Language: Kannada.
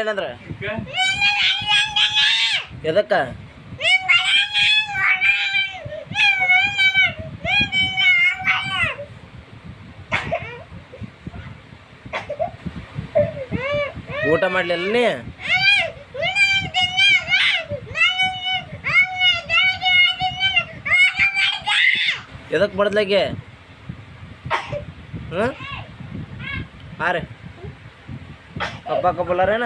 ಏನಂದ್ರ? ಎದಕ್ಕ? ಊಟ ಮಾಡ್ಲಿಲ್ಲ ನೀ? ಎದಕ್ ಬಡ್ದ್ಲಾಗೆ? ಹಾ ಹಾಂ ರೀ ಪಪ್ಪ ಕಪ್ಪಲಾರೇನ